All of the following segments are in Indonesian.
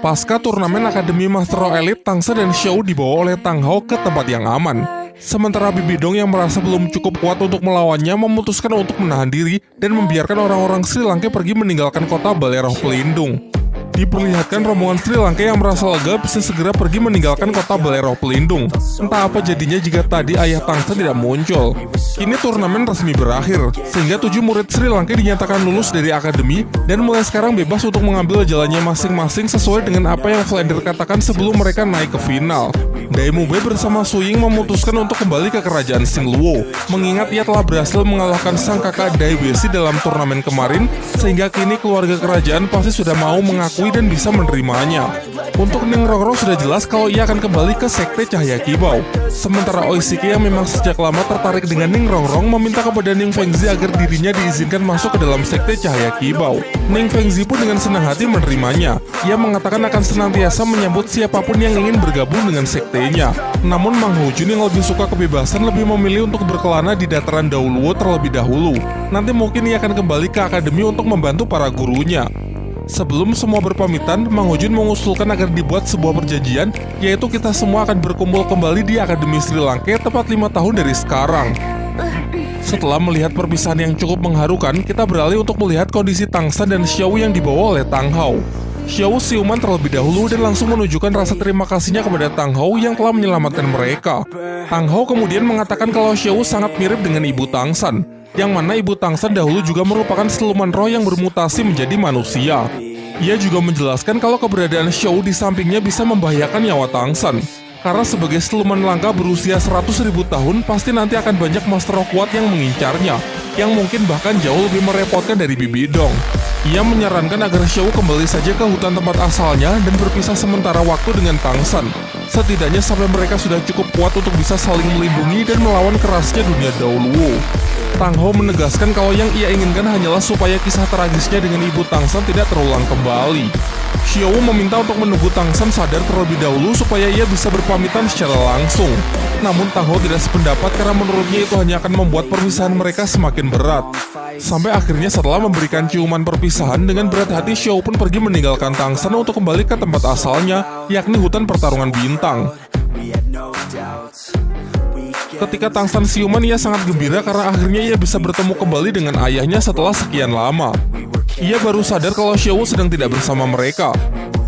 Pasca turnamen Akademi Master Row Elite, Tangsa dan Xiao dibawa oleh Tang Hao ke tempat yang aman. Sementara Bibi Dong yang merasa belum cukup kuat untuk melawannya memutuskan untuk menahan diri dan membiarkan orang-orang Sri Lanka pergi meninggalkan kota Baleroh Pelindung. Diperlihatkan rombongan Sri Lanka yang merasa lega bisa segera pergi meninggalkan kota Baleroh Pelindung. Entah apa jadinya jika tadi ayah Tangsa tidak muncul. Kini turnamen resmi berakhir, sehingga tujuh murid Sri Lanka dinyatakan lulus dari akademi dan mulai sekarang bebas untuk mengambil jalannya masing-masing sesuai dengan apa yang Flander katakan sebelum mereka naik ke final. Daimube bersama Suying memutuskan untuk kembali ke kerajaan Singluo, mengingat ia telah berhasil mengalahkan sang kakak Dai Besi dalam turnamen kemarin, sehingga kini keluarga kerajaan pasti sudah mau mengakui dan bisa menerimanya. Untuk Ning Rongrong sudah jelas kalau ia akan kembali ke Sekte Cahaya Kibau. Sementara Oishiki yang memang sejak lama tertarik dengan Ning Rongrong meminta kepada Ning Fengzi agar dirinya diizinkan masuk ke dalam Sekte Cahaya Kibau. Ning Fengzi pun dengan senang hati menerimanya. Ia mengatakan akan senantiasa menyambut siapa pun yang ingin bergabung dengan sektenya. Namun Mang Hojun yang lebih suka kebebasan lebih memilih untuk berkelana di dataran Dauluo terlebih dahulu. Nanti mungkin ia akan kembali ke akademi untuk membantu para gurunya. Sebelum semua berpamitan, Mang Hojun mengusulkan agar dibuat sebuah perjanjian, yaitu kita semua akan berkumpul kembali di Akademi Sri Lanka tepat lima tahun dari sekarang. Setelah melihat perpisahan yang cukup mengharukan, kita beralih untuk melihat kondisi Tangsa dan Xiao yang dibawa oleh Tang Hao. Xiao siuman terlebih dahulu dan langsung menunjukkan rasa terima kasihnya kepada Tang Hao yang telah menyelamatkan mereka. Tang Hao kemudian mengatakan kalau Xiao sangat mirip dengan ibu Tangsan, yang mana ibu Tangsan dahulu juga merupakan siluman roh yang bermutasi menjadi manusia. Ia juga menjelaskan kalau keberadaan Xiao di sampingnya bisa membahayakan nyawa Tangsan. Karena sebagai siluman langka berusia 100 ribu tahun, pasti nanti akan banyak master roh kuat yang mengincarnya, yang mungkin bahkan jauh lebih merepotkan dari Bibi Dong. Ia menyarankan agar Xiao kembali saja ke hutan tempat asalnya dan berpisah sementara waktu dengan Tangsan. Setidaknya sampai mereka sudah cukup kuat untuk bisa saling melindungi dan melawan kerasnya dunia Dauluo. Tang Ho menegaskan kalau yang ia inginkan hanyalah supaya kisah tragisnya dengan ibu Tangsan tidak terulang kembali. Xiao meminta untuk menunggu Tangsan sadar terlebih dahulu supaya ia bisa berpamitan secara langsung. Namun Tang Ho tidak sependapat karena menurutnya itu hanya akan membuat perpisahan mereka semakin berat. Sampai akhirnya setelah memberikan ciuman perpisahan dengan berat hati Xiao pun pergi meninggalkan Tangsan untuk kembali ke tempat asalnya, yakni hutan pertarungan bintang. Ketika Tangsan siuman ia sangat gembira karena akhirnya ia bisa bertemu kembali dengan ayahnya setelah sekian lama. Ia baru sadar kalau Xiao sedang tidak bersama mereka.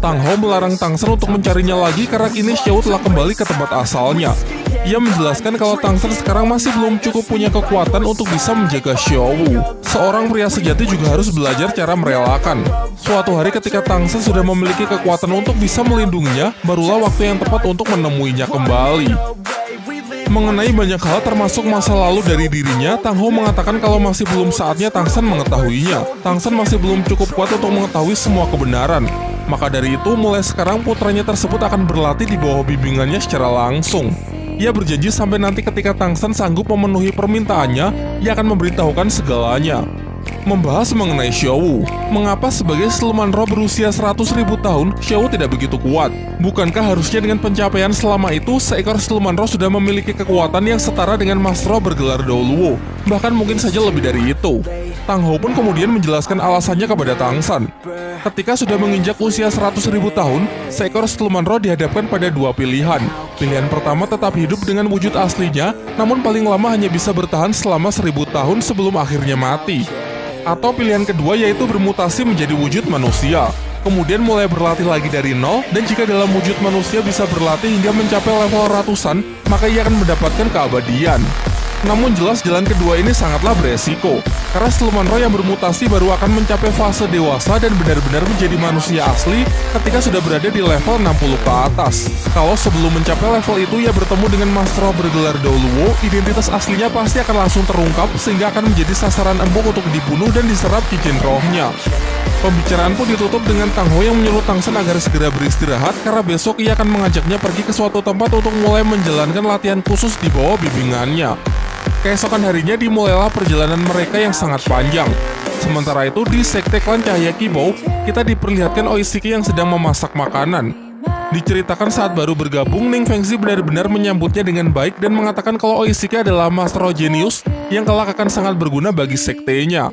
Tang Hao melarang Tangsan untuk mencarinya lagi karena kini Xiao telah kembali ke tempat asalnya. Ia menjelaskan kalau Tangsan sekarang masih belum cukup punya kekuatan untuk bisa menjaga Xiao. Seorang pria sejati juga harus belajar cara merelakan. Suatu hari ketika Tangsan sudah memiliki kekuatan untuk bisa melindunginya, barulah waktu yang tepat untuk menemuinya kembali. Mengenai banyak hal termasuk masa lalu dari dirinya, Tang Ho mengatakan kalau masih belum saatnya Tangsan mengetahuinya. Tangsan masih belum cukup kuat untuk mengetahui semua kebenaran. Maka dari itu, mulai sekarang putranya tersebut akan berlatih di bawah bimbingannya secara langsung. Ia berjanji sampai nanti ketika Tangsan sanggup memenuhi permintaannya, ia akan memberitahukan segalanya. Membahas mengenai Xiao Mengapa sebagai siluman roh berusia 100 ribu tahun, Xiao tidak begitu kuat? Bukankah harusnya dengan pencapaian selama itu, seekor siluman roh sudah memiliki kekuatan yang setara dengan Mas Roh bergelar Daoluo? Bahkan mungkin saja lebih dari itu. Tang Ho pun kemudian menjelaskan alasannya kepada Tang San. Ketika sudah menginjak usia 100 ribu tahun, seekor siluman roh dihadapkan pada dua pilihan. Pilihan pertama tetap hidup dengan wujud aslinya, namun paling lama hanya bisa bertahan selama seribu tahun sebelum akhirnya mati. Atau pilihan kedua yaitu bermutasi menjadi wujud manusia. Kemudian mulai berlatih lagi dari nol, dan jika dalam wujud manusia bisa berlatih hingga mencapai level ratusan, maka ia akan mendapatkan keabadian. Namun jelas jalan kedua ini sangatlah beresiko, karena siluman roh yang bermutasi baru akan mencapai fase dewasa dan benar-benar menjadi manusia asli ketika sudah berada di level 60 ke atas. Kalau sebelum mencapai level itu ia bertemu dengan Master Roh bergelar Dauluo, identitas aslinya pasti akan langsung terungkap sehingga akan menjadi sasaran embuk untuk dibunuh dan diserap cincin rohnya. Pembicaraan pun ditutup dengan Tang Ho yang menyuruh Tang Sen agar segera beristirahat karena besok ia akan mengajaknya pergi ke suatu tempat untuk mulai menjalankan latihan khusus di bawah bimbingannya. Keesokan harinya dimulailah perjalanan mereka yang sangat panjang. Sementara itu di Sekte Klan Cahaya Kibou, kita diperlihatkan Oishiki yang sedang memasak makanan. Diceritakan saat baru bergabung, Ning Fengzi benar-benar menyambutnya dengan baik dan mengatakan kalau Oishike adalah master genius yang kelak akan sangat berguna bagi sektenya.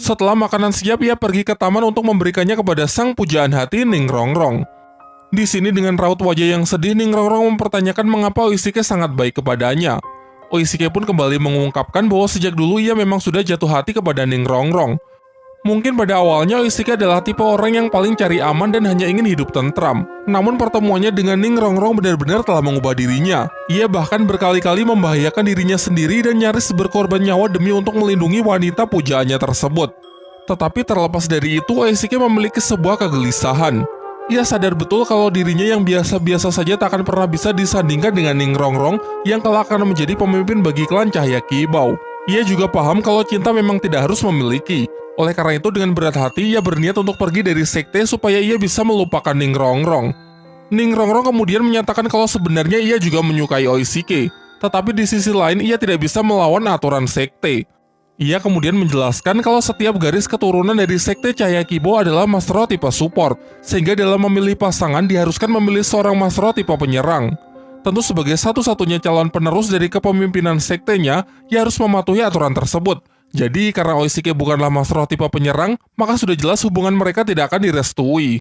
Setelah makanan siap, ia pergi ke taman untuk memberikannya kepada sang pujaan hati Ning Rongrong. Di sini dengan raut wajah yang sedih, Ning Rongrong mempertanyakan mengapa Oishike sangat baik kepadanya. Oishike pun kembali mengungkapkan bahwa sejak dulu ia memang sudah jatuh hati kepada Ning Rongrong. Mungkin pada awalnya Oishike adalah tipe orang yang paling cari aman dan hanya ingin hidup tentram. Namun pertemuannya dengan Ning Rongrong benar-benar telah mengubah dirinya. Ia bahkan berkali-kali membahayakan dirinya sendiri dan nyaris berkorban nyawa demi untuk melindungi wanita pujaannya tersebut. Tetapi terlepas dari itu, Oishike memiliki sebuah kegelisahan. Ia sadar betul kalau dirinya yang biasa-biasa saja tak akan pernah bisa disandingkan dengan Ning Rongrong yang kelak akan menjadi pemimpin bagi klan Cahaya Kibau. Ia juga paham kalau cinta memang tidak harus memiliki, oleh karena itu, dengan berat hati, ia berniat untuk pergi dari sekte supaya ia bisa melupakan Ning Rongrong. Ning Rongrong kemudian menyatakan kalau sebenarnya ia juga menyukai Oishike, tetapi di sisi lain ia tidak bisa melawan aturan sekte. Ia kemudian menjelaskan kalau setiap garis keturunan dari sekte Cahaya Kibo adalah Masro tipe support, sehingga dalam memilih pasangan diharuskan memilih seorang Masro tipe penyerang. Tentu sebagai satu-satunya calon penerus dari kepemimpinan sektenya, ia harus mematuhi aturan tersebut, jadi karena Oishike bukanlah Master tipe penyerang, maka sudah jelas hubungan mereka tidak akan direstui.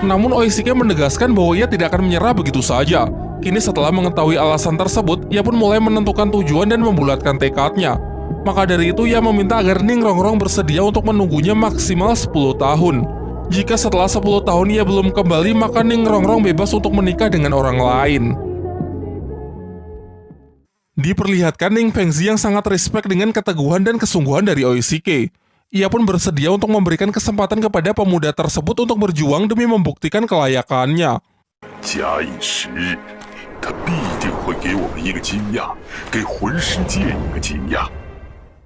Namun Oishike menegaskan bahwa ia tidak akan menyerah begitu saja. Kini setelah mengetahui alasan tersebut, ia pun mulai menentukan tujuan dan membulatkan tekadnya. Maka dari itu ia meminta agar Ning Rongrong bersedia untuk menunggunya maksimal 10 tahun. Jika setelah 10 tahun ia belum kembali, maka Ning Rongrong bebas untuk menikah dengan orang lain. Diperlihatkan Ning Fengzi yang sangat respect dengan keteguhan dan kesungguhan dari Oishike. Ia pun bersedia untuk memberikan kesempatan kepada pemuda tersebut untuk berjuang demi membuktikan kelayakannya.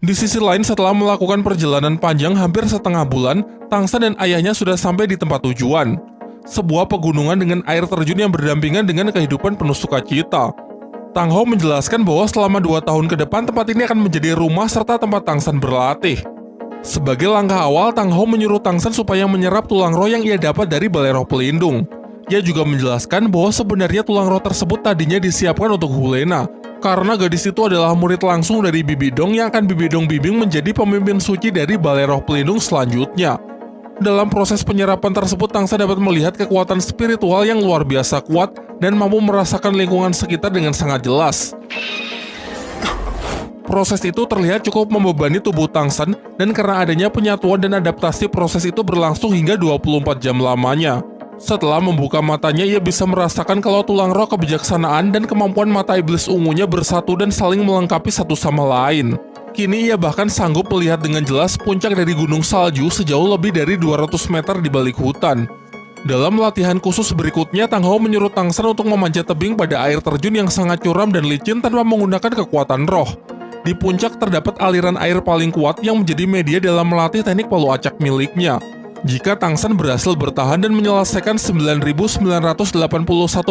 Di sisi lain, setelah melakukan perjalanan panjang hampir setengah bulan, Tangsa dan ayahnya sudah sampai di tempat tujuan. Sebuah pegunungan dengan air terjun yang berdampingan dengan kehidupan penuh sukacita. Tang Ho menjelaskan bahwa selama dua tahun ke depan tempat ini akan menjadi rumah serta tempat Tang San berlatih. Sebagai langkah awal, Tang Ho menyuruh Tang San supaya menyerap tulang roh yang ia dapat dari balai roh pelindung. Ia juga menjelaskan bahwa sebenarnya tulang roh tersebut tadinya disiapkan untuk Hulena, karena gadis itu adalah murid langsung dari Bibi Dong yang akan Bibi Dong bimbing menjadi pemimpin suci dari balai roh pelindung selanjutnya. Dalam proses penyerapan tersebut, Tangsa dapat melihat kekuatan spiritual yang luar biasa kuat dan mampu merasakan lingkungan sekitar dengan sangat jelas. Proses itu terlihat cukup membebani tubuh Tangsan, dan karena adanya penyatuan dan adaptasi proses itu berlangsung hingga 24 jam lamanya. Setelah membuka matanya, ia bisa merasakan kalau tulang roh kebijaksanaan dan kemampuan mata iblis ungunya bersatu dan saling melengkapi satu sama lain. Kini ia bahkan sanggup melihat dengan jelas puncak dari gunung salju sejauh lebih dari 200 meter di balik hutan. Dalam latihan khusus berikutnya, Tang Ho menyuruh Tang San untuk memanjat tebing pada air terjun yang sangat curam dan licin tanpa menggunakan kekuatan roh. Di puncak terdapat aliran air paling kuat yang menjadi media dalam melatih teknik palu acak miliknya. Jika Tang San berhasil bertahan dan menyelesaikan 9.981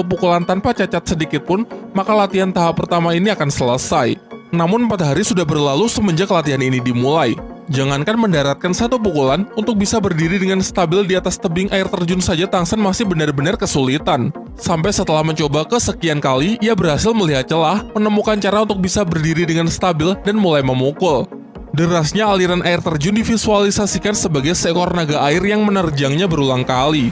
pukulan tanpa cacat sedikit pun, maka latihan tahap pertama ini akan selesai. Namun 4 hari sudah berlalu semenjak latihan ini dimulai. Jangankan mendaratkan satu pukulan, untuk bisa berdiri dengan stabil di atas tebing air terjun saja Tangsen masih benar-benar kesulitan. Sampai setelah mencoba kesekian kali, ia berhasil melihat celah, menemukan cara untuk bisa berdiri dengan stabil dan mulai memukul. Derasnya aliran air terjun divisualisasikan sebagai seekor naga air yang menerjangnya berulang kali.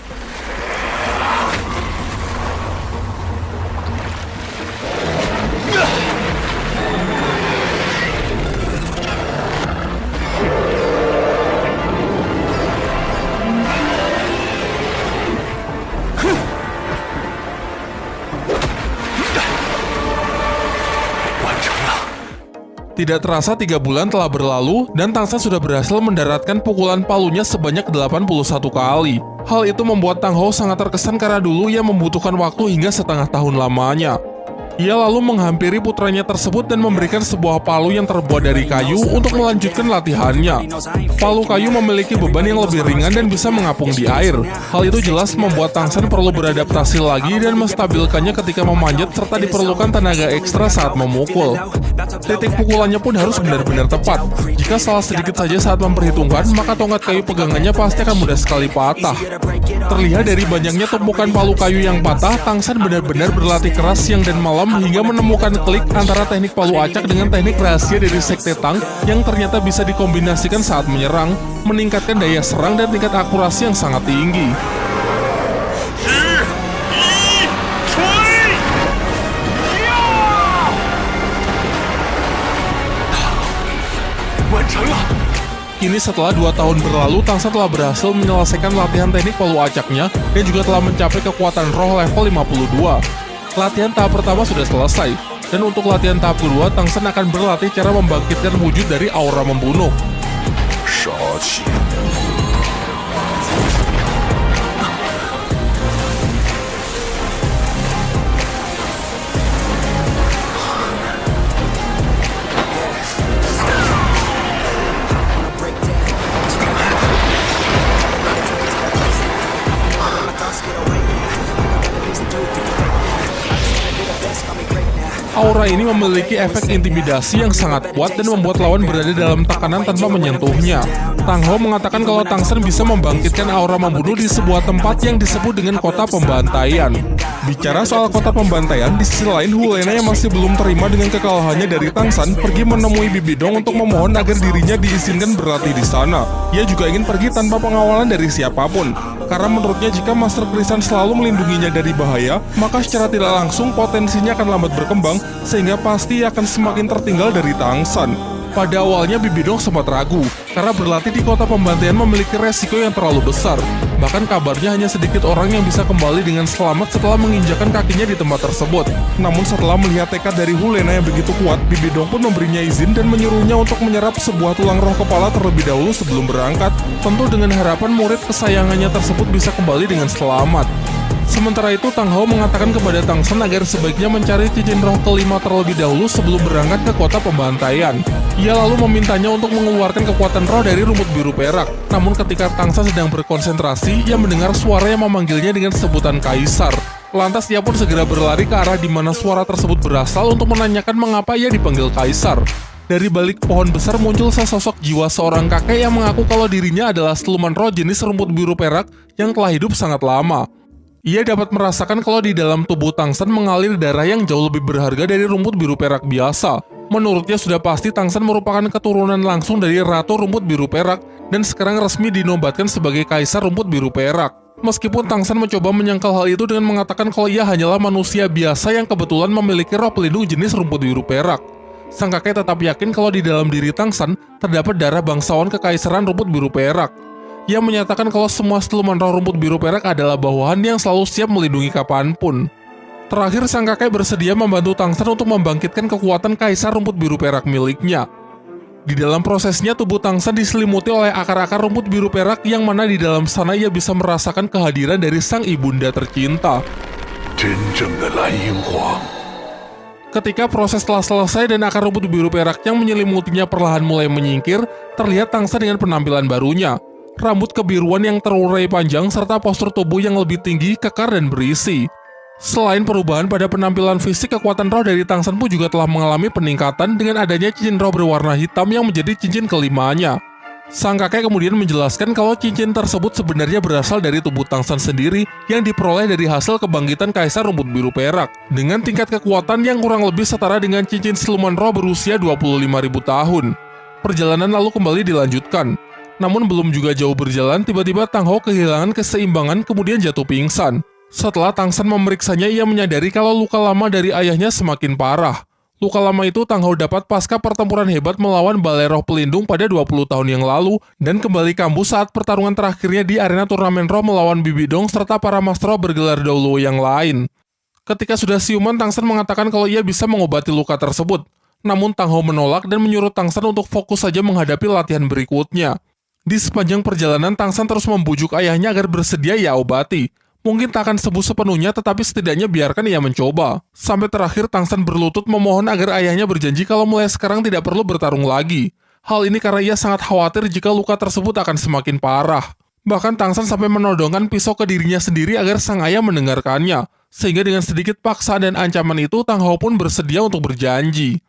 Tidak terasa tiga bulan telah berlalu dan Tangsa sudah berhasil mendaratkan pukulan palunya sebanyak 81 kali. Hal itu membuat Tang Ho sangat terkesan karena dulu ia membutuhkan waktu hingga setengah tahun lamanya. Ia lalu menghampiri putranya tersebut dan memberikan sebuah palu yang terbuat dari kayu untuk melanjutkan latihannya. Palu kayu memiliki beban yang lebih ringan dan bisa mengapung di air. Hal itu jelas membuat Tangsan perlu beradaptasi lagi dan menstabilkannya ketika memanjat serta diperlukan tenaga ekstra saat memukul. Titik pukulannya pun harus benar-benar tepat. Jika salah sedikit saja saat memperhitungkan, maka tongkat kayu pegangannya pasti akan mudah sekali patah. Terlihat dari banyaknya tumpukan palu kayu yang patah, Tangsan benar-benar berlatih keras siang dan malam hingga menemukan klik antara teknik palu acak dengan teknik rahasia dari Sekte Tang yang ternyata bisa dikombinasikan saat menyerang, meningkatkan daya serang dan tingkat akurasi yang sangat tinggi. Kini setelah dua tahun berlalu, Tangsa telah berhasil menyelesaikan latihan teknik palu acaknya dan juga telah mencapai kekuatan roh level 52. Latihan tahap pertama sudah selesai, dan untuk latihan tahap kedua, Tangsen akan berlatih cara membangkitkan wujud dari aura membunuh. Aura ini memiliki efek intimidasi yang sangat kuat dan membuat lawan berada dalam tekanan tanpa menyentuhnya. Tang Ho mengatakan kalau Tang Sen bisa membangkitkan aura membunuh di sebuah tempat yang disebut dengan kota pembantaian. Bicara soal kota pembantaian, di sisi lain Hulena yang masih belum terima dengan kekalahannya dari Tang San pergi menemui Bibidong untuk memohon agar dirinya diizinkan berlatih di sana. Ia juga ingin pergi tanpa pengawalan dari siapa pun. Karena menurutnya jika Master Krisan selalu melindunginya dari bahaya, maka secara tidak langsung potensinya akan lambat berkembang sehingga pasti akan semakin tertinggal dari Tangsan. Pada awalnya Bibidong sempat ragu, karena berlatih di kota pembantaian memiliki resiko yang terlalu besar. Bahkan kabarnya hanya sedikit orang yang bisa kembali dengan selamat setelah menginjakan kakinya di tempat tersebut. Namun setelah melihat tekad dari Hulena yang begitu kuat, Bibidong pun memberinya izin dan menyuruhnya untuk menyerap sebuah tulang roh kepala terlebih dahulu sebelum berangkat, tentu dengan harapan murid kesayangannya tersebut bisa kembali dengan selamat. Sementara itu, Tang Hao mengatakan kepada Tang Sen agar sebaiknya mencari cincin roh kelima terlebih dahulu sebelum berangkat ke kota pembantaian. Ia lalu memintanya untuk mengeluarkan kekuatan roh dari rumput biru perak. Namun ketika Tang Sen sedang berkonsentrasi, ia mendengar suara yang memanggilnya dengan sebutan Kaisar. Lantas ia pun segera berlari ke arah di mana suara tersebut berasal untuk menanyakan mengapa ia dipanggil Kaisar. Dari balik pohon besar muncul sesosok jiwa seorang kakek yang mengaku kalau dirinya adalah siluman roh jenis rumput biru perak yang telah hidup sangat lama. Ia dapat merasakan kalau di dalam tubuh Tangsan mengalir darah yang jauh lebih berharga dari rumput biru perak biasa. Menurutnya sudah pasti Tangsan merupakan keturunan langsung dari Ratu Rumput Biru Perak dan sekarang resmi dinobatkan sebagai Kaisar Rumput Biru Perak. Meskipun Tangsan mencoba menyangkal hal itu dengan mengatakan kalau ia hanyalah manusia biasa yang kebetulan memiliki roh pelindung jenis rumput biru perak. Sang kakek tetap yakin kalau di dalam diri Tangsan terdapat darah bangsawan kekaisaran rumput biru perak yang menyatakan kalau semua seluman roh rumput biru perak adalah bawahan yang selalu siap melindungi kapan pun. Terakhir, sang kakek bersedia membantu Tang San untuk membangkitkan kekuatan kaisar rumput biru perak miliknya. Di dalam prosesnya, tubuh Tang San diselimuti oleh akar-akar rumput biru perak yang mana di dalam sana ia bisa merasakan kehadiran dari sang ibunda tercinta. Ketika proses telah selesai dan akar rumput biru perak yang menyelimutinya perlahan mulai menyingkir, terlihat Tang San dengan penampilan barunya. Rambut kebiruan yang terurai panjang serta postur tubuh yang lebih tinggi, kekar dan berisi. Selain perubahan pada penampilan fisik, kekuatan roh dari Tangsan pun juga telah mengalami peningkatan dengan adanya cincin roh berwarna hitam yang menjadi cincin kelimanya. Sang kakek kemudian menjelaskan kalau cincin tersebut sebenarnya berasal dari tubuh Tangsan sendiri yang diperoleh dari hasil kebangkitan Kaisar Rumput Biru Perak dengan tingkat kekuatan yang kurang lebih setara dengan cincin siluman roh berusia 25.000 tahun. Perjalanan lalu kembali dilanjutkan. Namun belum juga jauh berjalan, tiba-tiba Tang Ho kehilangan keseimbangan kemudian jatuh pingsan. Setelah Tang San memeriksanya, ia menyadari kalau luka lama dari ayahnya semakin parah. Luka lama itu Tang Ho dapat pasca pertempuran hebat melawan Balai Pelindung pada 20 tahun yang lalu dan kembali kambuh saat pertarungan terakhirnya di arena turnamen Roh melawan Bibidong serta para Master Roh bergelar Dolo yang lain. Ketika sudah siuman, Tang San mengatakan kalau ia bisa mengobati luka tersebut. Namun Tang Ho menolak dan menyuruh Tang San untuk fokus saja menghadapi latihan berikutnya. Di sepanjang perjalanan, Tang San terus membujuk ayahnya agar bersedia ia obati. Mungkin tak akan sembuh sepenuhnya, tetapi setidaknya biarkan ia mencoba. Sampai terakhir Tangsan berlutut memohon agar ayahnya berjanji kalau mulai sekarang tidak perlu bertarung lagi. Hal ini karena ia sangat khawatir jika luka tersebut akan semakin parah. Bahkan Tangsan sampai menodongkan pisau ke dirinya sendiri agar sang ayah mendengarkannya. Sehingga dengan sedikit paksaan dan ancaman itu, Tang Hao pun bersedia untuk berjanji.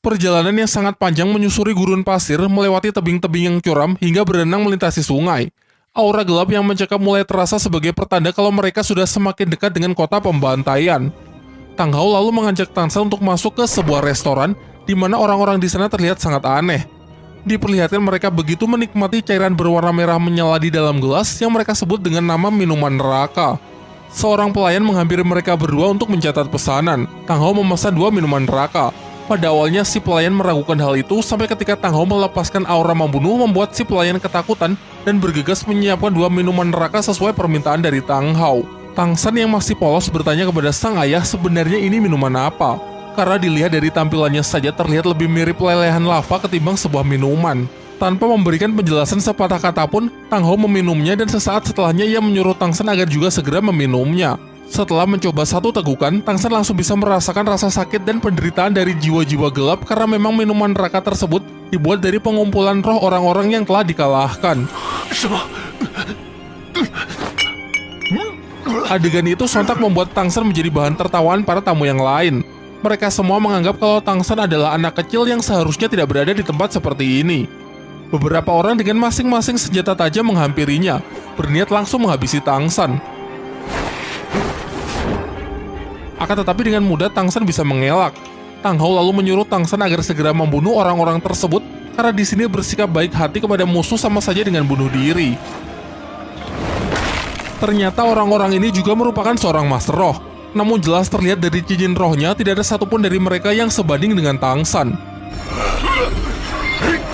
Perjalanan yang sangat panjang menyusuri gurun pasir, melewati tebing-tebing yang curam, hingga berenang melintasi sungai. Aura gelap yang mencekam mulai terasa sebagai pertanda kalau mereka sudah semakin dekat dengan kota pembantaian. Tang Hao lalu mengajak Tangsan untuk masuk ke sebuah restoran, di mana orang-orang di sana terlihat sangat aneh. Diperlihatkan mereka begitu menikmati cairan berwarna merah menyala di dalam gelas yang mereka sebut dengan nama minuman neraka. Seorang pelayan menghampiri mereka berdua untuk mencatat pesanan. Tang Hao memesan dua minuman neraka, pada awalnya si pelayan meragukan hal itu sampai ketika Tang Hao melepaskan aura membunuh membuat si pelayan ketakutan dan bergegas menyiapkan dua minuman neraka sesuai permintaan dari Tang Hao. Tang San yang masih polos bertanya kepada sang ayah sebenarnya ini minuman apa. Karena dilihat dari tampilannya saja terlihat lebih mirip lelehan lava ketimbang sebuah minuman. Tanpa memberikan penjelasan sepatah kata pun, Tang Hao meminumnya dan sesaat setelahnya ia menyuruh Tang San agar juga segera meminumnya. Setelah mencoba satu tegukan, Tangsan langsung bisa merasakan rasa sakit dan penderitaan dari jiwa-jiwa gelap karena memang minuman neraka tersebut dibuat dari pengumpulan roh orang-orang yang telah dikalahkan. Adegan itu sontak membuat Tangsan menjadi bahan tertawaan para tamu yang lain. Mereka semua menganggap kalau Tangsan adalah anak kecil yang seharusnya tidak berada di tempat seperti ini. Beberapa orang dengan masing-masing senjata tajam menghampirinya, berniat langsung menghabisi Tangsan. Akan tetapi dengan mudah Tangsan bisa mengelak. Tang Hao lalu menyuruh Tangsan agar segera membunuh orang-orang tersebut karena di sini bersikap baik hati kepada musuh sama saja dengan bunuh diri. Ternyata orang-orang ini juga merupakan seorang master roh. Namun jelas terlihat dari cincin rohnya tidak ada satupun dari mereka yang sebanding dengan Tangsan.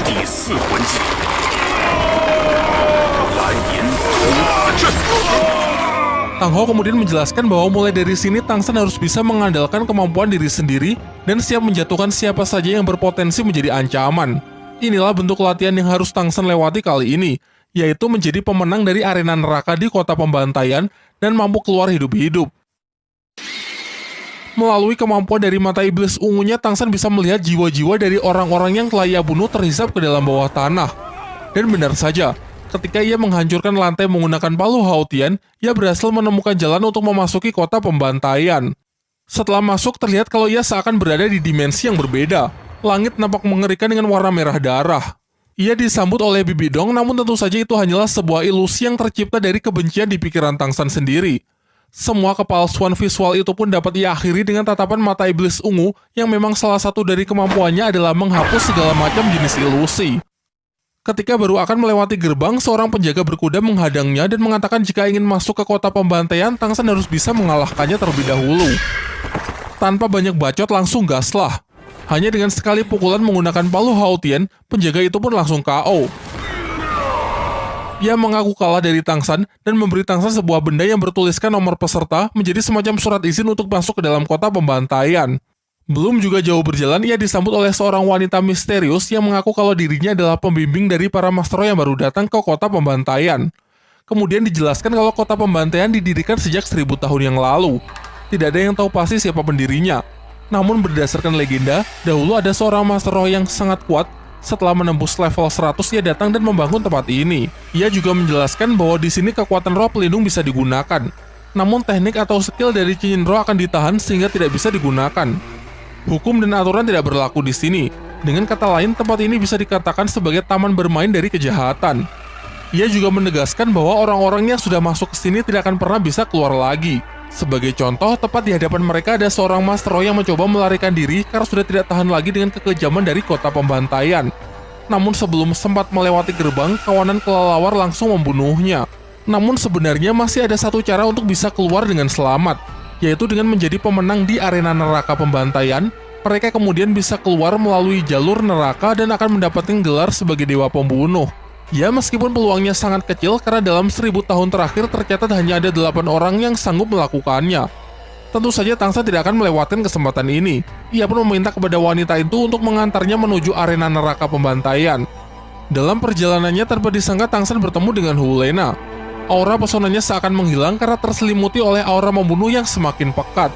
第 Tang Ho kemudian menjelaskan bahwa mulai dari sini Tangsan harus bisa mengandalkan kemampuan diri sendiri dan siap menjatuhkan siapa saja yang berpotensi menjadi ancaman. Inilah bentuk latihan yang harus Tangsan lewati kali ini, yaitu menjadi pemenang dari arena neraka di kota pembantaian dan mampu keluar hidup-hidup. Melalui kemampuan dari mata iblis ungunya, Tangsan bisa melihat jiwa-jiwa dari orang-orang yang telah ia bunuh terhisap ke dalam bawah tanah. Dan benar saja, ketika ia menghancurkan lantai menggunakan palu Hautian, ia berhasil menemukan jalan untuk memasuki kota pembantaian. Setelah masuk, terlihat kalau ia seakan berada di dimensi yang berbeda. Langit nampak mengerikan dengan warna merah darah. Ia disambut oleh Bibi Dong, namun tentu saja itu hanyalah sebuah ilusi yang tercipta dari kebencian di pikiran Tangsan sendiri. Semua kepalsuan visual itu pun dapat ia akhiri dengan tatapan mata iblis ungu yang memang salah satu dari kemampuannya adalah menghapus segala macam jenis ilusi. Ketika baru akan melewati gerbang, seorang penjaga berkuda menghadangnya dan mengatakan jika ingin masuk ke kota pembantaian, Tangsan harus bisa mengalahkannya terlebih dahulu. Tanpa banyak bacot, langsung gaslah. Hanya dengan sekali pukulan menggunakan palu Hautian, penjaga itu pun langsung KO. Ia mengaku kalah dari Tangsan dan memberi Tangsan sebuah benda yang bertuliskan nomor peserta menjadi semacam surat izin untuk masuk ke dalam kota pembantaian. Belum juga jauh berjalan, ia disambut oleh seorang wanita misterius yang mengaku kalau dirinya adalah pembimbing dari para master yang baru datang ke kota pembantaian. Kemudian dijelaskan kalau kota pembantaian didirikan sejak seribu tahun yang lalu. Tidak ada yang tahu pasti siapa pendirinya. Namun berdasarkan legenda, dahulu ada seorang master roh yang sangat kuat. Setelah menembus level 100, ia datang dan membangun tempat ini. Ia juga menjelaskan bahwa di sini kekuatan roh pelindung bisa digunakan. Namun teknik atau skill dari cincin roh akan ditahan sehingga tidak bisa digunakan. Hukum dan aturan tidak berlaku di sini. Dengan kata lain, tempat ini bisa dikatakan sebagai taman bermain dari kejahatan. Ia juga menegaskan bahwa orang-orang yang sudah masuk ke sini tidak akan pernah bisa keluar lagi. Sebagai contoh, tepat di hadapan mereka ada seorang Master Roh yang mencoba melarikan diri karena sudah tidak tahan lagi dengan kekejaman dari kota pembantaian. Namun sebelum sempat melewati gerbang, kawanan kelelawar langsung membunuhnya. Namun sebenarnya masih ada satu cara untuk bisa keluar dengan selamat, yaitu dengan menjadi pemenang di arena neraka pembantaian, mereka kemudian bisa keluar melalui jalur neraka dan akan mendapatkan gelar sebagai dewa pembunuh. Ya, meskipun peluangnya sangat kecil karena dalam seribu tahun terakhir tercatat hanya ada delapan orang yang sanggup melakukannya. Tentu saja Tangsa tidak akan melewatkan kesempatan ini. Ia pun meminta kepada wanita itu untuk mengantarnya menuju arena neraka pembantaian. Dalam perjalanannya tanpa disangka Tangsan bertemu dengan Hulena. Aura pesonanya seakan menghilang karena terselimuti oleh aura membunuh yang semakin pekat.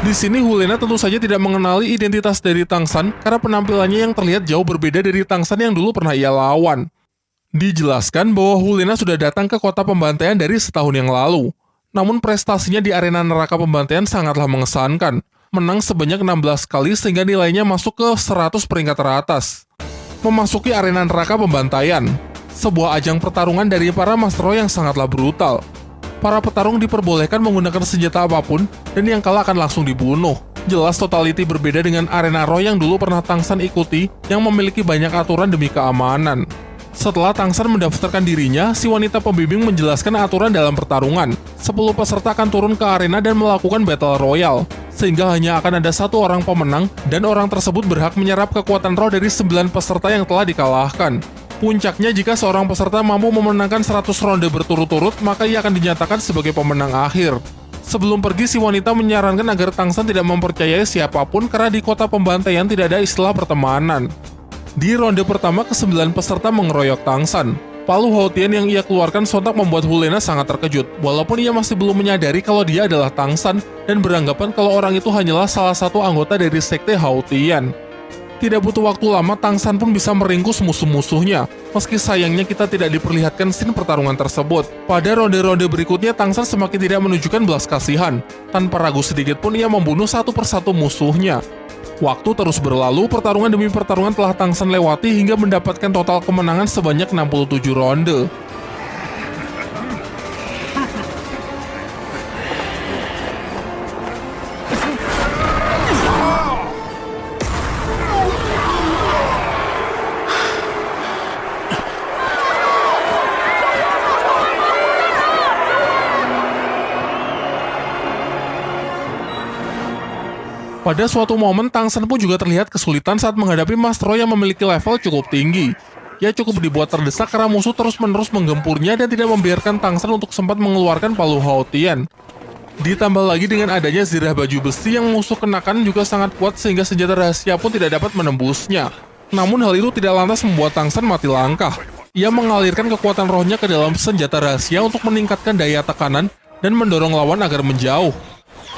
Di sini Hulena tentu saja tidak mengenali identitas dari Tang San karena penampilannya yang terlihat jauh berbeda dari Tang San yang dulu pernah ia lawan. Dijelaskan bahwa Hulena sudah datang ke kota pembantaian dari setahun yang lalu. Namun prestasinya di arena neraka pembantaian sangatlah mengesankan. Menang sebanyak 16 kali sehingga nilainya masuk ke 100 peringkat teratas. Memasuki arena neraka pembantaian, sebuah ajang pertarungan dari para Master yang sangatlah brutal. Para petarung diperbolehkan menggunakan senjata apa pun dan yang kalah akan langsung dibunuh. Jelas totality berbeda dengan arena Roy yang dulu pernah Tangsan ikuti yang memiliki banyak aturan demi keamanan. Setelah Tangsan mendaftarkan dirinya, si wanita pembimbing menjelaskan aturan dalam pertarungan. 10 peserta akan turun ke arena dan melakukan battle royale, sehingga hanya akan ada satu orang pemenang dan orang tersebut berhak menyerap kekuatan roh dari 9 peserta yang telah dikalahkan. Puncaknya jika seorang peserta mampu memenangkan 100 ronde berturut-turut, maka ia akan dinyatakan sebagai pemenang akhir. Sebelum pergi, si wanita menyarankan agar Tangsan tidak mempercayai siapa pun karena di kota pembantaian tidak ada istilah pertemanan. Di ronde pertama, ke-9 peserta mengeroyok Tangsan. Palu Hautian yang ia keluarkan sontak membuat Hulena sangat terkejut, walaupun ia masih belum menyadari kalau dia adalah Tangsan dan beranggapan kalau orang itu hanyalah salah satu anggota dari sekte Hautian. Tidak butuh waktu lama, Tangsan pun bisa meringkus musuh-musuhnya. Meski sayangnya kita tidak diperlihatkan scene pertarungan tersebut. Pada ronde-ronde berikutnya, Tangsan semakin tidak menunjukkan belas kasihan. Tanpa ragu sedikit pun ia membunuh satu persatu musuhnya. Waktu terus berlalu, pertarungan demi pertarungan telah Tangsan lewati hingga mendapatkan total kemenangan sebanyak 67 ronde. Pada suatu momen, Tangsan pun juga terlihat kesulitan saat menghadapi Mastro yang memiliki level cukup tinggi. Ia cukup dibuat terdesak karena musuh terus-menerus menggempurnya dan tidak membiarkan Tangsan untuk sempat mengeluarkan palu Haotian. Ditambah lagi dengan adanya zirah baju besi yang musuh kenakan juga sangat kuat sehingga senjata rahasia pun tidak dapat menembusnya. Namun hal itu tidak lantas membuat Tangsan mati langkah. Ia mengalirkan kekuatan rohnya ke dalam senjata rahasia untuk meningkatkan daya tekanan dan mendorong lawan agar menjauh.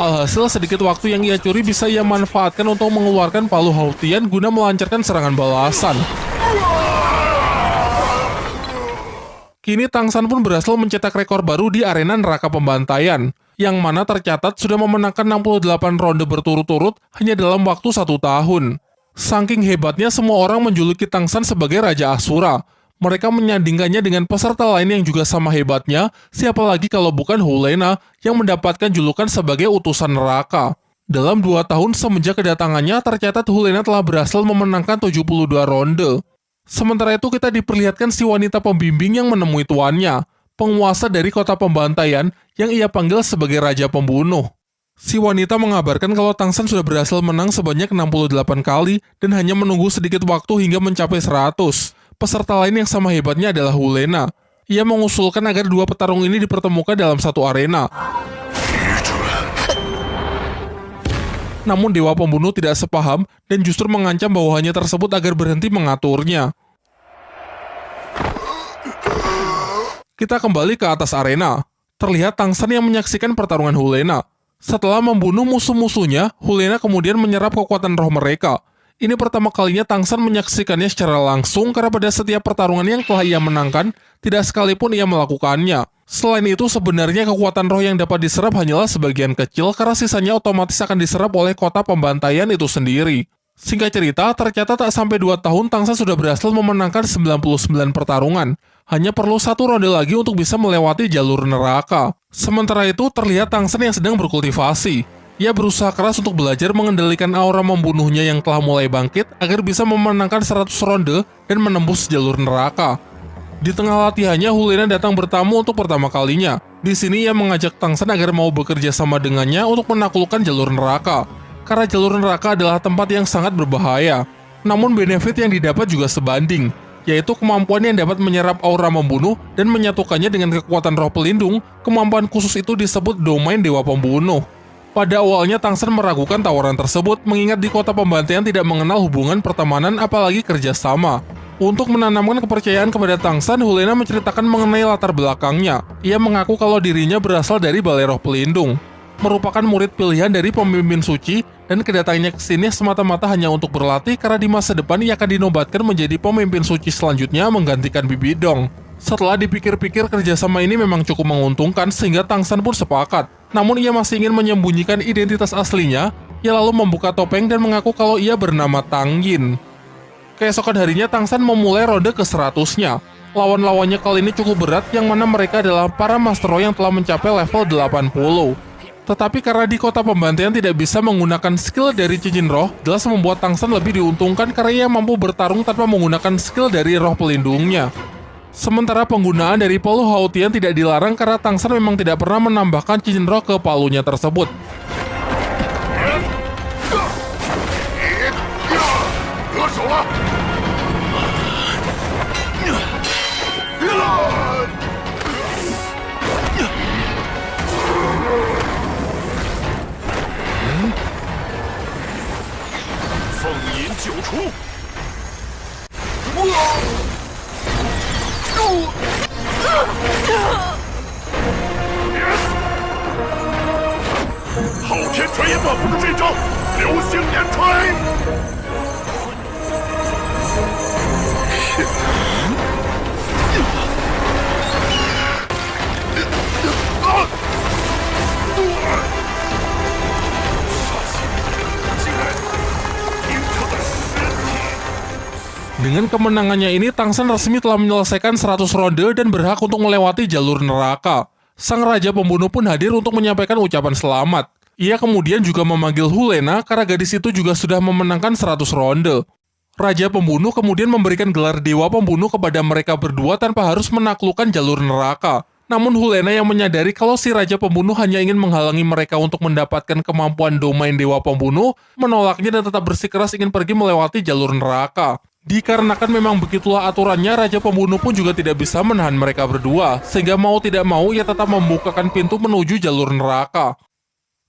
Alhasil sedikit waktu yang ia curi bisa ia manfaatkan untuk mengeluarkan palu Hautian guna melancarkan serangan balasan. Kini Tangsan pun berhasil mencetak rekor baru di arena neraka pembantaian, yang mana tercatat sudah memenangkan 68 ronde berturut-turut hanya dalam waktu satu tahun. Saking hebatnya semua orang menjuluki Tangsan sebagai Raja Asura. Mereka menyandingkannya dengan peserta lain yang juga sama hebatnya, siapa lagi kalau bukan Hulena yang mendapatkan julukan sebagai utusan neraka. Dalam dua tahun semenjak kedatangannya, tercatat Hulena telah berhasil memenangkan 72 ronde. Sementara itu kita diperlihatkan si wanita pembimbing yang menemui tuannya, penguasa dari kota pembantaian yang ia panggil sebagai Raja Pembunuh. Si wanita mengabarkan kalau Tangsan sudah berhasil menang sebanyak 68 kali dan hanya menunggu sedikit waktu hingga mencapai 100. Peserta lain yang sama hebatnya adalah Hulena. Ia mengusulkan agar dua petarung ini dipertemukan dalam satu arena. Namun Dewa Pembunuh tidak sepaham dan justru mengancam bawahannya tersebut agar berhenti mengaturnya. Kita kembali ke atas arena. Terlihat Tangsan yang menyaksikan pertarungan Hulena. Setelah membunuh musuh-musuhnya, Hulena kemudian menyerap kekuatan roh mereka. Ini pertama kalinya Tangsan menyaksikannya secara langsung karena pada setiap pertarungan yang telah ia menangkan, tidak sekalipun ia melakukannya. Selain itu, sebenarnya kekuatan roh yang dapat diserap hanyalah sebagian kecil karena sisanya otomatis akan diserap oleh kota pembantaian itu sendiri. Singkat cerita, tercatat tak sampai 2 tahun Tangsan sudah berhasil memenangkan 99 pertarungan. Hanya perlu satu ronde lagi untuk bisa melewati jalur neraka. Sementara itu, terlihat Tangsan yang sedang berkultivasi. Ia berusaha keras untuk belajar mengendalikan aura membunuhnya yang telah mulai bangkit agar bisa memenangkan 100 ronde dan menembus jalur neraka. Di tengah latihannya, Hulena datang bertamu untuk pertama kalinya. Di sini ia mengajak Tangsan agar mau bekerja sama dengannya untuk menaklukkan jalur neraka. Karena jalur neraka adalah tempat yang sangat berbahaya. Namun benefit yang didapat juga sebanding, yaitu kemampuan yang dapat menyerap aura membunuh dan menyatukannya dengan kekuatan roh pelindung, kemampuan khusus itu disebut domain Dewa Pembunuh. Pada awalnya Tangsen meragukan tawaran tersebut mengingat di kota pembantaian tidak mengenal hubungan pertemanan apalagi kerjasama. Untuk menanamkan kepercayaan kepada Tangsan, Hulena menceritakan mengenai latar belakangnya. Ia mengaku kalau dirinya berasal dari Balai Roh Pelindung, merupakan murid pilihan dari pemimpin suci dan kedatangannya ke sini semata-mata hanya untuk berlatih karena di masa depan ia akan dinobatkan menjadi pemimpin suci selanjutnya menggantikan Bibi Dong. Setelah dipikir-pikir kerjasama ini memang cukup menguntungkan sehingga Tangsan pun sepakat. Namun ia masih ingin menyembunyikan identitas aslinya, ia lalu membuka topeng dan mengaku kalau ia bernama Tang Yin. Keesokan harinya Tangsan memulai ronde ke seratusnya. Lawan-lawannya kali ini cukup berat yang mana mereka adalah para Master Roh yang telah mencapai level 80. Tetapi karena di kota pembantaian tidak bisa menggunakan skill dari cincin roh, jelas membuat Tangsan lebih diuntungkan karena ia mampu bertarung tanpa menggunakan skill dari roh pelindungnya. Sementara penggunaan dari palu Hautian tidak dilarang karena Tang San memang tidak pernah menambahkan cincin roh ke palunya tersebut. Hmm? 昊天锤也挡不住这招，流星连锤。Dengan kemenangannya ini, Tangsan resmi telah menyelesaikan 100 ronde dan berhak untuk melewati jalur neraka. Sang Raja Pembunuh pun hadir untuk menyampaikan ucapan selamat. Ia kemudian juga memanggil Hulena karena gadis itu juga sudah memenangkan 100 ronde. Raja Pembunuh kemudian memberikan gelar Dewa Pembunuh kepada mereka berdua tanpa harus menaklukkan jalur neraka. Namun Hulena yang menyadari kalau si Raja Pembunuh hanya ingin menghalangi mereka untuk mendapatkan kemampuan domain Dewa Pembunuh, menolaknya dan tetap bersikeras ingin pergi melewati jalur neraka. Dikarenakan memang begitulah aturannya, Raja Pembunuh pun juga tidak bisa menahan mereka berdua, sehingga mau tidak mau ia tetap membukakan pintu menuju jalur neraka.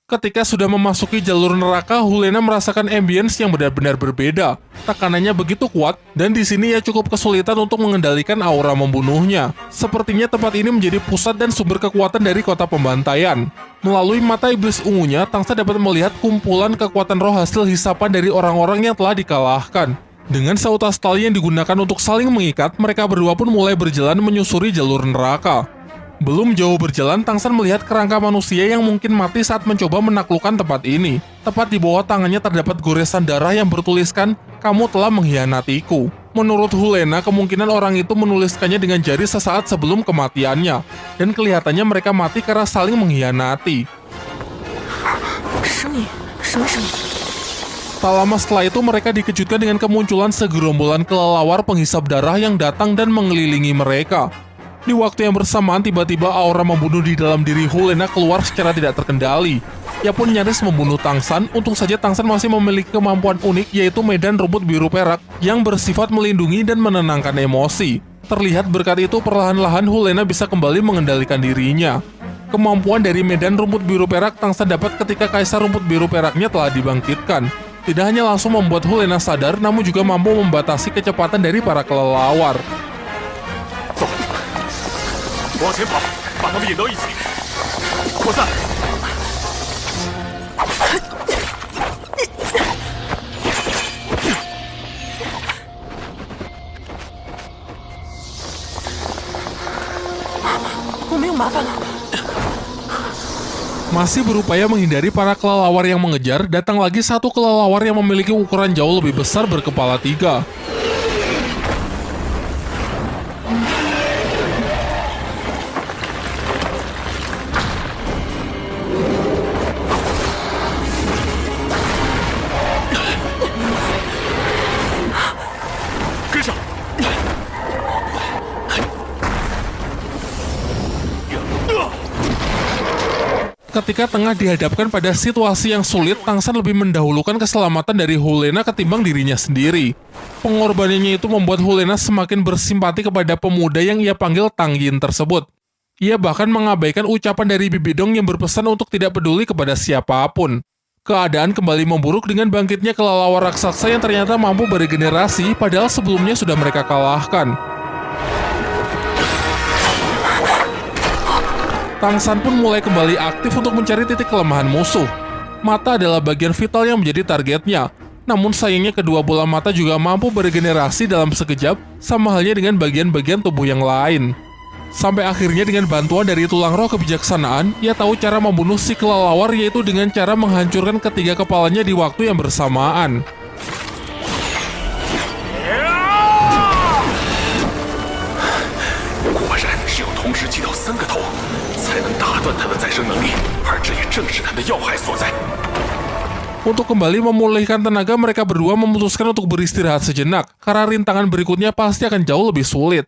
Ketika sudah memasuki jalur neraka, Hulena merasakan ambience yang benar-benar berbeda. Tekanannya begitu kuat, dan di sini ia cukup kesulitan untuk mengendalikan aura membunuhnya. Sepertinya tempat ini menjadi pusat dan sumber kekuatan dari kota pembantaian. Melalui mata iblis ungunya, Tangsa dapat melihat kumpulan kekuatan roh hasil hisapan dari orang-orang yang telah dikalahkan. Dengan seutas tali yang digunakan untuk saling mengikat, mereka berdua pun mulai berjalan menyusuri jalur neraka. Belum jauh berjalan, Tang San melihat kerangka manusia yang mungkin mati saat mencoba menaklukkan tempat ini. Tepat di bawah tangannya terdapat goresan darah yang bertuliskan, kamu telah mengkhianatiku. Menurut Hulena, kemungkinan orang itu menuliskannya dengan jari sesaat sebelum kematiannya. Dan kelihatannya mereka mati karena saling mengkhianati. Tak lama setelah itu mereka dikejutkan dengan kemunculan segerombolan kelelawar penghisap darah yang datang dan mengelilingi mereka. Di waktu yang bersamaan tiba-tiba aura membunuh di dalam diri Hulena keluar secara tidak terkendali. Ia pun nyaris membunuh Tangsan, untung saja Tangsan masih memiliki kemampuan unik yaitu medan rumput biru perak yang bersifat melindungi dan menenangkan emosi. Terlihat berkat itu perlahan-lahan Hulena bisa kembali mengendalikan dirinya. Kemampuan dari medan rumput biru perak Tangsan dapat ketika kaisar rumput biru peraknya telah dibangkitkan. Tidak hanya langsung membuat Hulena sadar, namun juga mampu membatasi kecepatan dari para kelelawar. 走，Masih berupaya menghindari para kelelawar yang mengejar, datang lagi satu kelelawar yang memiliki ukuran jauh lebih besar berkepala tiga. Ketika tengah dihadapkan pada situasi yang sulit, Tangsan lebih mendahulukan keselamatan dari Hulena ketimbang dirinya sendiri. Pengorbanannya itu membuat Hulena semakin bersimpati kepada pemuda yang ia panggil Tang Yin tersebut. Ia bahkan mengabaikan ucapan dari Bibidong yang berpesan untuk tidak peduli kepada siapa pun. Keadaan kembali memburuk dengan bangkitnya kelelawar raksasa yang ternyata mampu beregenerasi padahal sebelumnya sudah mereka kalahkan. Tangsan pun mulai kembali aktif untuk mencari titik kelemahan musuh. Mata adalah bagian vital yang menjadi targetnya. Namun sayangnya kedua bola mata juga mampu beregenerasi dalam sekejap, sama halnya dengan bagian-bagian tubuh yang lain. Sampai akhirnya dengan bantuan dari tulang roh kebijaksanaan, ia tahu cara membunuh si kelelawar yaitu dengan cara menghancurkan ketiga kepalanya di waktu yang bersamaan. 断他的再生能力，而这也正是他的要害所在。 Untuk kembali memulihkan tenaga, mereka berdua memutuskan untuk beristirahat sejenak, karena rintangan berikutnya pasti akan jauh lebih sulit.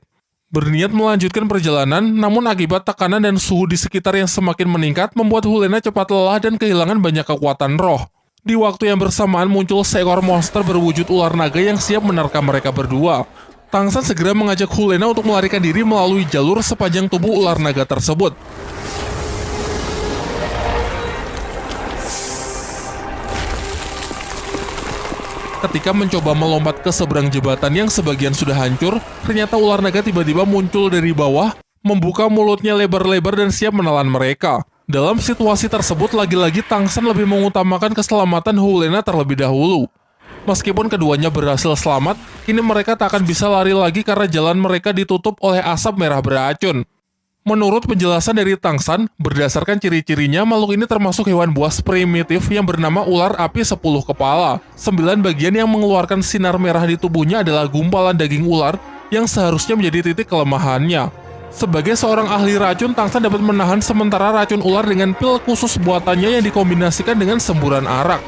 Berniat melanjutkan perjalanan, namun akibat tekanan dan suhu di sekitar yang semakin meningkat membuat Hulena cepat lelah dan kehilangan banyak kekuatan roh. Di waktu yang bersamaan muncul seekor monster berwujud ular naga yang siap menerkam mereka berdua. Tangsan segera mengajak Hulena untuk melarikan diri melalui jalur sepanjang tubuh ular naga tersebut. Ketika mencoba melompat ke seberang jembatan yang sebagian sudah hancur, ternyata ular naga tiba-tiba muncul dari bawah, membuka mulutnya lebar-lebar dan siap menelan mereka. Dalam situasi tersebut, lagi-lagi Tangsan lebih mengutamakan keselamatan Hulena terlebih dahulu. Meskipun keduanya berhasil selamat, kini mereka tak akan bisa lari lagi karena jalan mereka ditutup oleh asap merah beracun. Menurut penjelasan dari Tangsan, berdasarkan ciri-cirinya, makhluk ini termasuk hewan buas primitif yang bernama ular api 10 kepala. Sembilan bagian yang mengeluarkan sinar merah di tubuhnya adalah gumpalan daging ular yang seharusnya menjadi titik kelemahannya. Sebagai seorang ahli racun, Tangsan dapat menahan sementara racun ular dengan pil khusus buatannya yang dikombinasikan dengan semburan arak.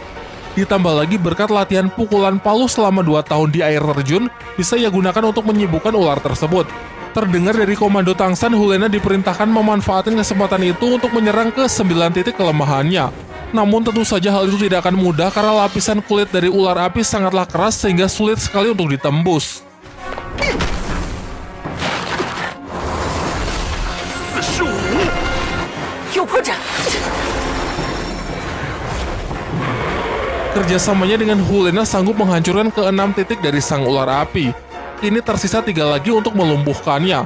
Ditambah lagi berkat latihan pukulan palu selama 2 tahun di air terjun, bisa ia gunakan untuk menyibukkan ular tersebut. Terdengar dari Komando Tangsan, Hulena diperintahkan memanfaatkan kesempatan itu untuk menyerang ke sembilan titik kelemahannya. Namun tentu saja hal itu tidak akan mudah karena lapisan kulit dari ular api sangatlah keras sehingga sulit sekali untuk ditembus. Kerjasamanya dengan Hulena sanggup menghancurkan keenam titik dari sang ular api. Kini tersisa tiga lagi untuk melumpuhkannya.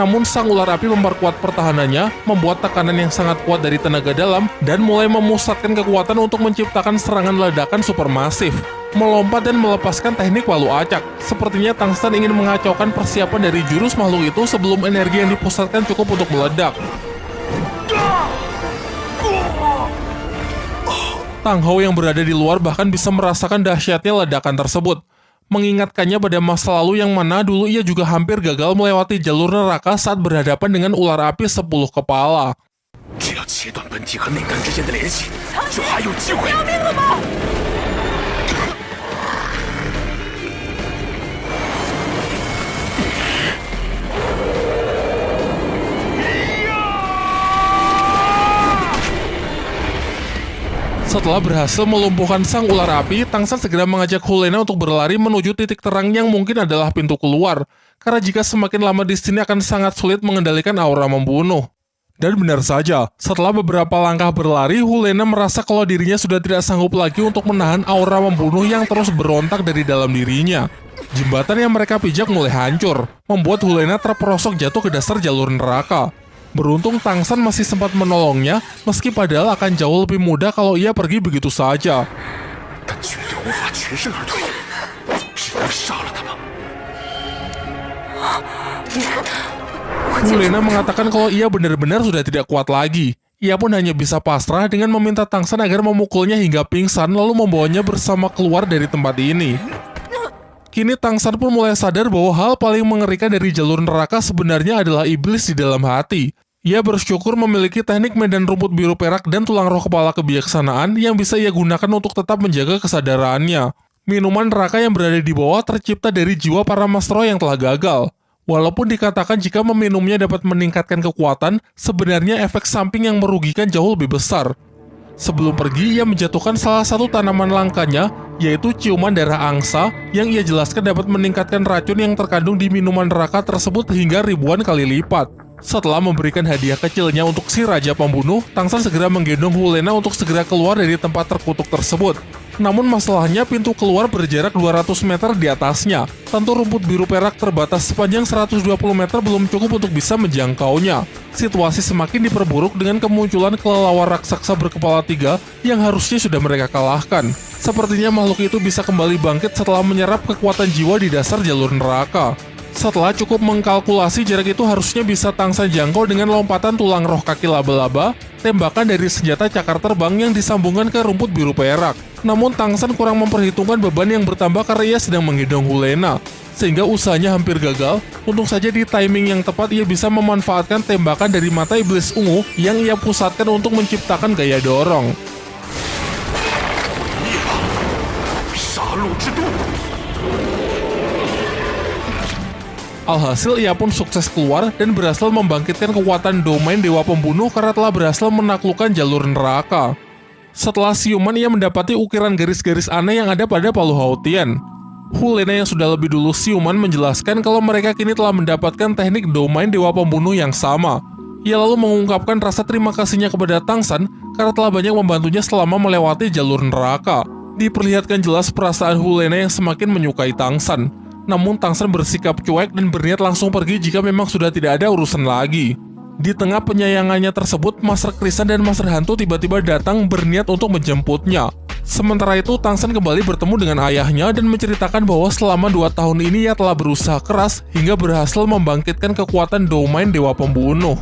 Namun sang ular api memperkuat pertahanannya, membuat tekanan yang sangat kuat dari tenaga dalam, dan mulai memusatkan kekuatan untuk menciptakan serangan ledakan supermasif. Melompat dan melepaskan teknik walu acak. Sepertinya Tangsan ingin mengacaukan persiapan dari jurus makhluk itu sebelum energi yang dipusatkan cukup untuk meledak. Tang Hao yang berada di luar bahkan bisa merasakan dahsyatnya ledakan tersebut. Mengingatkannya pada masa lalu yang mana dulu ia juga hampir gagal melewati jalur neraka saat berhadapan dengan ular api 10 kepala. Setelah berhasil melumpuhkan sang ular api, Tangsan segera mengajak Hulena untuk berlari menuju titik terang yang mungkin adalah pintu keluar. Karena jika semakin lama di sini akan sangat sulit mengendalikan aura membunuh. Dan benar saja, setelah beberapa langkah berlari, Hulena merasa kalau dirinya sudah tidak sanggup lagi untuk menahan aura membunuh yang terus berontak dari dalam dirinya. Jembatan yang mereka pijak mulai hancur, membuat Hulena terperosok jatuh ke dasar jalur neraka. Beruntung Tang San masih sempat menolongnya, meski padahal akan jauh lebih mudah kalau ia pergi begitu saja. Mulena mengatakan kalau ia benar-benar sudah tidak kuat lagi. Ia pun hanya bisa pasrah dengan meminta Tang San agar memukulnya hingga pingsan lalu membawanya bersama keluar dari tempat ini. Kini Tangsan pun mulai sadar bahwa hal paling mengerikan dari jalur neraka sebenarnya adalah iblis di dalam hati. Ia bersyukur memiliki teknik medan rumput biru perak dan tulang roh kepala kebijaksanaan yang bisa ia gunakan untuk tetap menjaga kesadarannya. Minuman neraka yang berada di bawah tercipta dari jiwa para mastro yang telah gagal. Walaupun dikatakan jika meminumnya dapat meningkatkan kekuatan, sebenarnya efek samping yang merugikan jauh lebih besar. Sebelum pergi, ia menjatuhkan salah satu tanaman langkanya, yaitu ciuman darah angsa, yang ia jelaskan dapat meningkatkan racun yang terkandung di minuman neraka tersebut hingga ribuan kali lipat. Setelah memberikan hadiah kecilnya untuk si Raja Pembunuh, Tangsan segera menggendong Hulena untuk segera keluar dari tempat terkutuk tersebut. Namun masalahnya pintu keluar berjarak 200 meter di atasnya. Tentu rumput biru perak terbatas sepanjang 120 meter belum cukup untuk bisa menjangkaunya. Situasi semakin diperburuk dengan kemunculan kelelawar raksasa berkepala tiga yang harusnya sudah mereka kalahkan. Sepertinya makhluk itu bisa kembali bangkit setelah menyerap kekuatan jiwa di dasar jalur neraka. Setelah cukup mengkalkulasi jarak itu harusnya bisa Tangsan jangkau dengan lompatan tulang roh kaki laba-laba, tembakan dari senjata cakar terbang yang disambungkan ke rumput biru perak. Namun Tangsan kurang memperhitungkan beban yang bertambah karena ia sedang menggendong Hulena, sehingga usahanya hampir gagal. Untung saja di timing yang tepat ia bisa memanfaatkan tembakan dari mata iblis ungu yang ia pusatkan untuk menciptakan gaya dorong. Alhasil ia pun sukses keluar dan berhasil membangkitkan kekuatan domain Dewa Pembunuh karena telah berhasil menaklukkan jalur neraka. Setelah siuman ia mendapati ukiran garis-garis aneh yang ada pada Palu Hautian. Hulena yang sudah lebih dulu siuman menjelaskan kalau mereka kini telah mendapatkan teknik domain Dewa Pembunuh yang sama. Ia lalu mengungkapkan rasa terima kasihnya kepada Tangsan karena telah banyak membantunya selama melewati jalur neraka. Diperlihatkan jelas perasaan Hulena yang semakin menyukai Tangsan. Namun Tangsan bersikap cuek dan berniat langsung pergi jika memang sudah tidak ada urusan lagi. Di tengah penyayangannya tersebut, Master Krisan dan Master Hantu tiba-tiba datang berniat untuk menjemputnya. Sementara itu, Tangsan kembali bertemu dengan ayahnya dan menceritakan bahwa selama dua tahun ini ia telah berusaha keras hingga berhasil membangkitkan kekuatan domain Dewa Pembunuh.